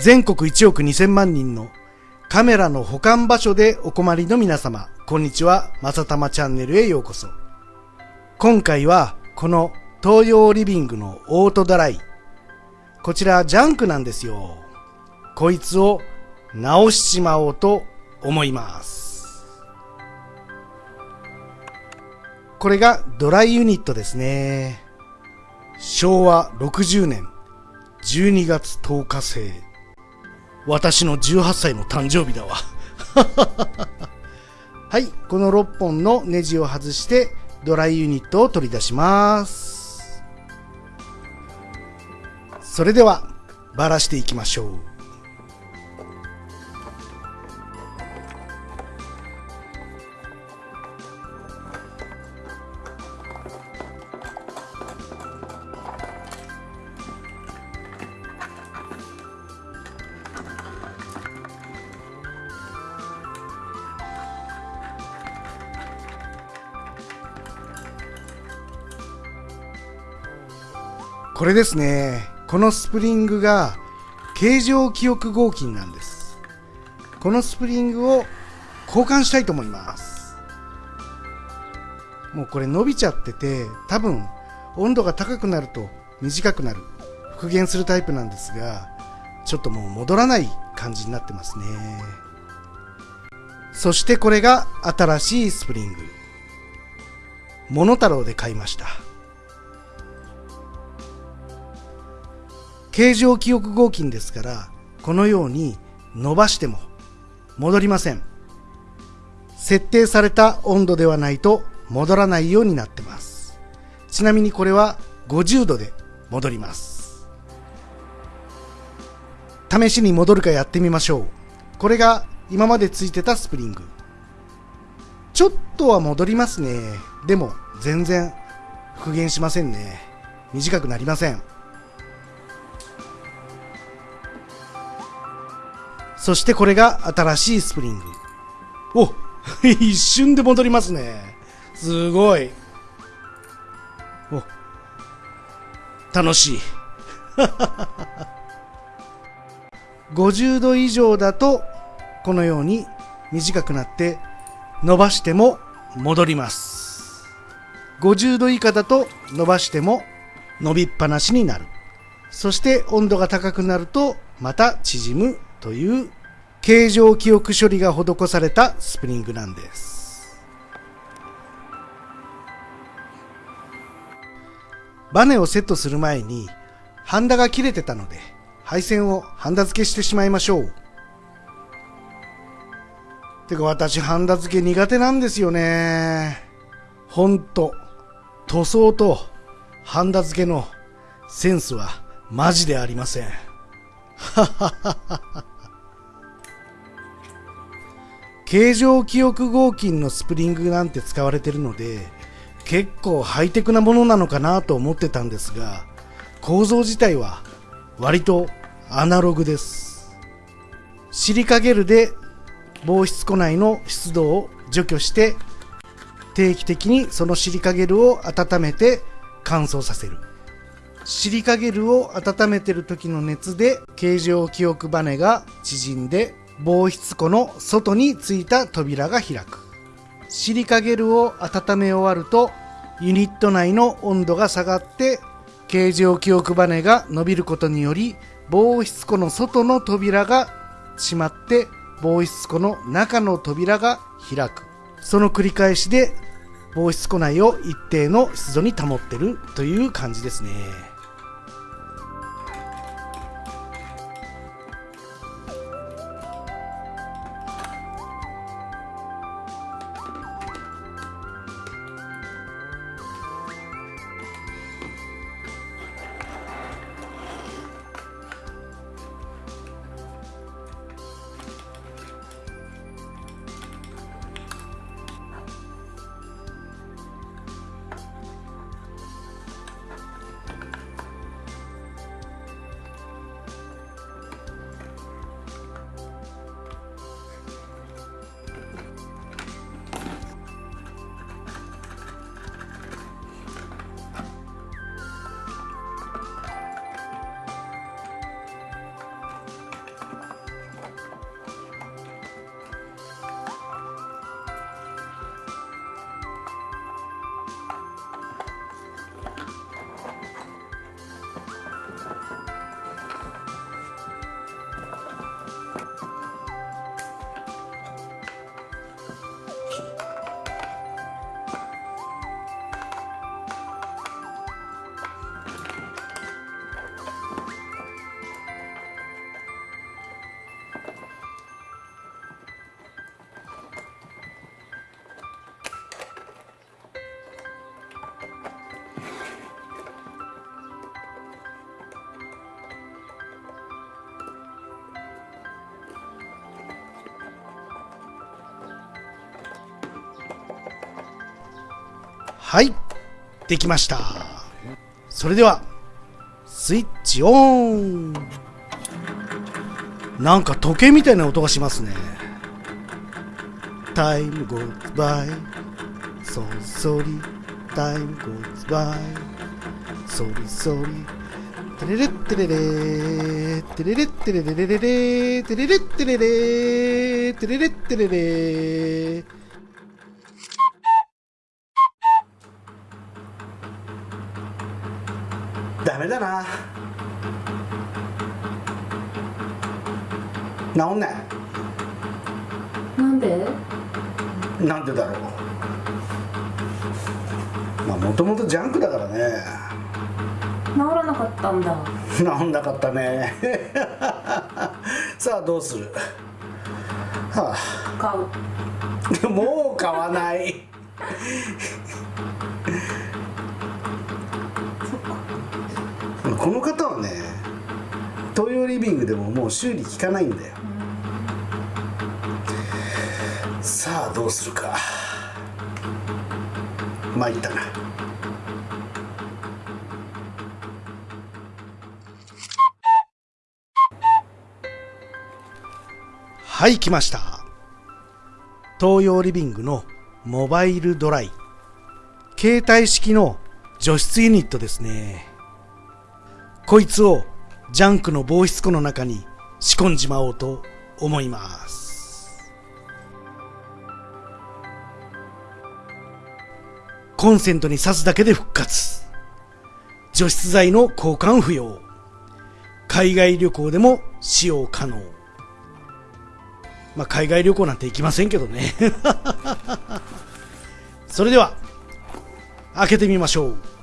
全国1億2000万人のカメラの保管場所でお困りの皆様、こんにちは、まさたまチャンネルへようこそ。今回は、この東洋リビングのオートドライ。こちらジャンクなんですよ。こいつを直しちまおうと思います。これがドライユニットですね。昭和60年12月10日生。私の18歳の誕生日だわ はい、この6本のネジを外してドライユニットを取り出します。それでは、バラしていきましょう。これですね。このスプリングが形状記憶合金なんです。このスプリングを交換したいと思います。もうこれ伸びちゃってて、多分温度が高くなると短くなる。復元するタイプなんですが、ちょっともう戻らない感じになってますね。そしてこれが新しいスプリング。モノタロウで買いました。形状記憶合金ですから、このように伸ばしても戻りません。設定された温度ではないと戻らないようになってます。ちなみにこれは50度で戻ります。試しに戻るかやってみましょう。これが今までついてたスプリング。ちょっとは戻りますね。でも全然復元しませんね。短くなりません。そしてこれが新しいスプリング。お一瞬で戻りますね。すごい。お楽しい。50度以上だと、このように短くなって伸ばしても戻ります。50度以下だと伸ばしても伸びっぱなしになる。そして温度が高くなるとまた縮むという形状記憶処理が施されたスプリングなんです。バネをセットする前にハンダが切れてたので配線をハンダ付けしてしまいましょう。てか私ハンダ付け苦手なんですよね。ほんと、塗装とハンダ付けのセンスはマジでありません。はははは。形状記憶合金のスプリングなんて使われてるので、結構ハイテクなものなのかなと思ってたんですが、構造自体は割とアナログです。シリカゲルで防湿庫内の湿度を除去して、定期的にそのシリカゲルを温めて乾燥させる。シリカゲルを温めてる時の熱で形状記憶バネが縮んで防湿庫の外についた扉が開く。シリカゲルを温め終わると、ユニット内の温度が下がって、形状記憶バネが伸びることにより、防湿庫の外の扉が閉まって、防湿庫の中の扉が開く。その繰り返しで、防湿庫内を一定の湿度に保ってるという感じですね。はい。できました。それではスイッチオン。なんか時計みたいな音がしますね。 Time goes by. so slowly. Time goes by. so slowly.テレレッテレレ。テレレッテレレレレレ。テレレッテレレ。テレレッテレレ。ダメだな治んない。なんで？なんでだろう。まあもともとジャンクだからね。治らなかったんだ。治んなかったね。さあどうする？は買う。あ。もう買わないこの方はね東洋リビングでももう修理効かないんだよ。さあどうするか。参ったな。はい来ました。東洋リビングのモバイルドライ。携帯式の除湿ユニットですね。こいつをジャンクの防湿庫の中に仕込んじまおうと思います。コンセントに挿すだけで復活。除湿剤の交換不要。海外旅行でも使用可能。まあ海外旅行なんて行きませんけどね。それでは開けてみましょう。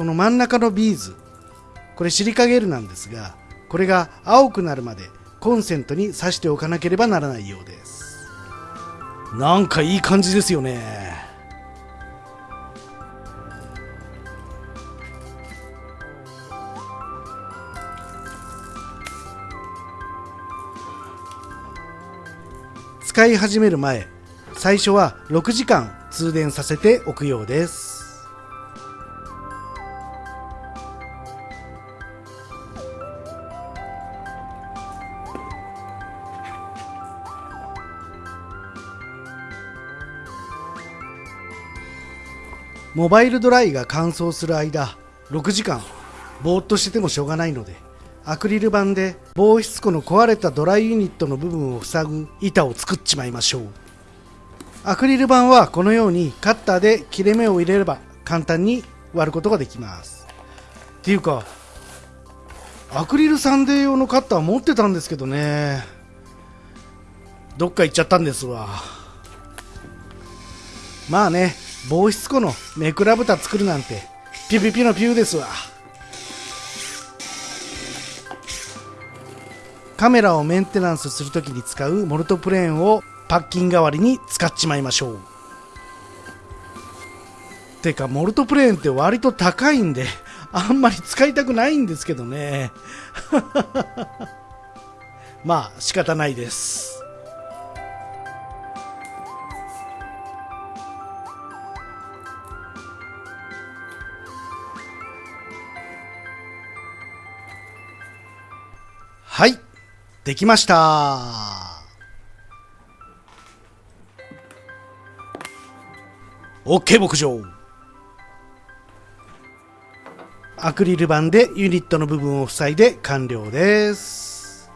この真ん中のビーズこれシリカゲルなんですがこれが青くなるまでコンセントに挿しておかなければならないようです。なんかいい感じですよね。使い始める前最初は6時間通電させておくようです。モバイルドライが乾燥する間6時間ぼーっとしててもしょうがないのでアクリル板で防湿庫の壊れたドライユニットの部分を塞ぐ板を作っちまいましょう。アクリル板はこのようにカッターで切れ目を入れれば簡単に割ることができます。っていうかアクリルサンデー用のカッター持ってたんですけどね。どっか行っちゃったんですわ。まあね防湿庫のめくら豚作るなんてピュピュピュのピューですわ。カメラをメンテナンスするときに使うモルトプレーンをパッキン代わりに使っちまいましょう。てかモルトプレーンって割と高いんであんまり使いたくないんですけどね。まあ仕方ないです。できました。オッケー牧場。アクリル板でユニットの部分を塞いで完了です。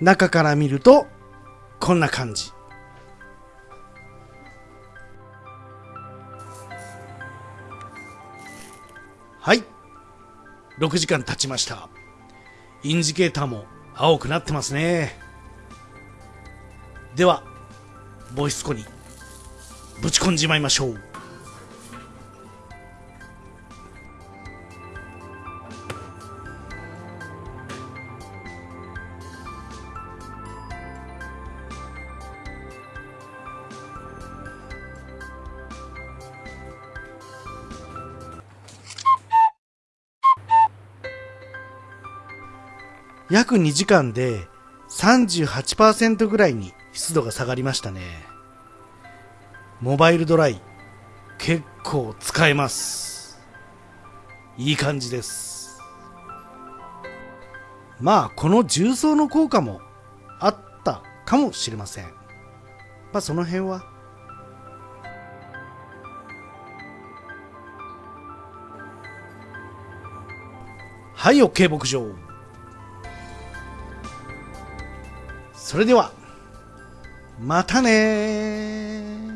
中から見るとこんな感じ。はい。6時間経ちました。インジケーターも青くなってますね。ではボイスコにぶち込んじまいましょう。約2時間で38%ぐらいに湿度が下がりましたね。モバイルドライ、結構使えます。いい感じです。まあ、この重曹の効果もあったかもしれません。まあ、その辺は。はい、OK 牧場。それでは、またね